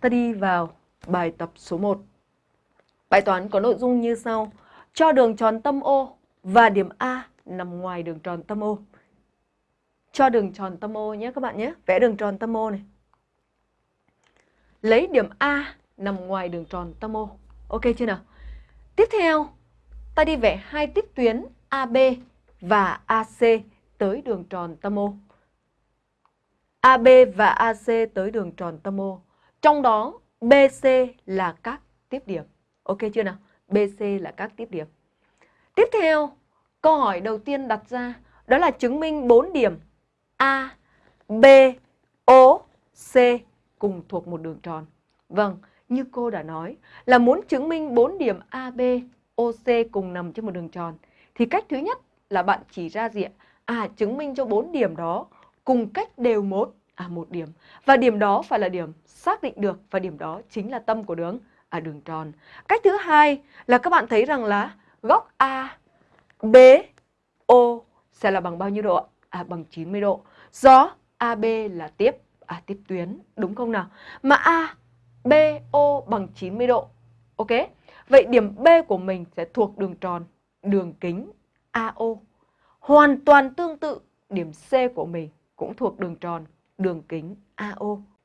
Ta đi vào bài tập số 1. Bài toán có nội dung như sau. Cho đường tròn tâm O và điểm A nằm ngoài đường tròn tâm O. Cho đường tròn tâm O nhé các bạn nhé. Vẽ đường tròn tâm O này. Lấy điểm A nằm ngoài đường tròn tâm O. Ok chưa nào? Tiếp theo, ta đi vẽ hai tiếp tuyến AB và AC tới đường tròn tâm O. AB và AC tới đường tròn tâm O. Trong đó BC là các tiếp điểm. Ok chưa nào? BC là các tiếp điểm. Tiếp theo, câu hỏi đầu tiên đặt ra đó là chứng minh 4 điểm A, B, O, C cùng thuộc một đường tròn. Vâng, như cô đã nói là muốn chứng minh 4 điểm A B O OC cùng nằm trên một đường tròn thì cách thứ nhất là bạn chỉ ra diện à chứng minh cho 4 điểm đó cùng cách đều một à một điểm và điểm đó phải là điểm xác định được và điểm đó chính là tâm của đường à đường tròn. Cách thứ hai là các bạn thấy rằng là góc A, B, O sẽ là bằng bao nhiêu độ ạ? À bằng 90 độ. Do AB là tiếp à tiếp tuyến đúng không nào? Mà A, B, O bằng 90 độ. Ok? Vậy điểm B của mình sẽ thuộc đường tròn, đường kính AO. Hoàn toàn tương tự điểm C của mình cũng thuộc đường tròn, đường kính AO.